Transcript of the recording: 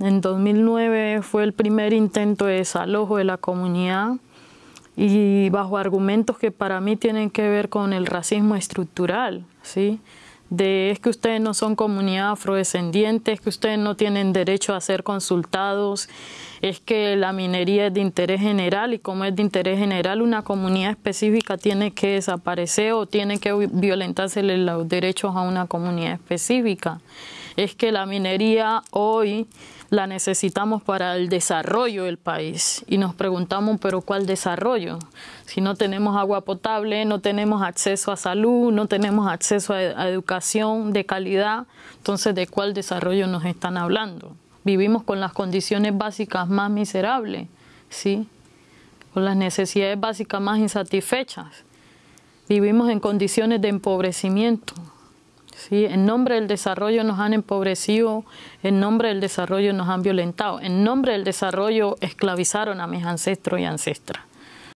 En 2009 fue el primer intento de desalojo de la comunidad y bajo argumentos que para mí tienen que ver con el racismo estructural, ¿sí? de es que ustedes no son comunidad afrodescendiente, es que ustedes no tienen derecho a ser consultados, es que la minería es de interés general y como es de interés general una comunidad específica tiene que desaparecer o tiene que violentarse los derechos a una comunidad específica. Es que la minería hoy la necesitamos para el desarrollo del país. Y nos preguntamos, pero ¿cuál desarrollo? Si no tenemos agua potable, no tenemos acceso a salud, no tenemos acceso a, educación de calidad, entonces ¿de cuál desarrollo nos están hablando? Vivimos con las condiciones básicas más miserables, ¿sí? Con las necesidades básicas más insatisfechas. Vivimos en condiciones de empobrecimiento, ¿sí? En nombre del desarrollo nos han empobrecido, en nombre del desarrollo nos han violentado, en nombre del desarrollo esclavizaron a mis ancestros y ancestras.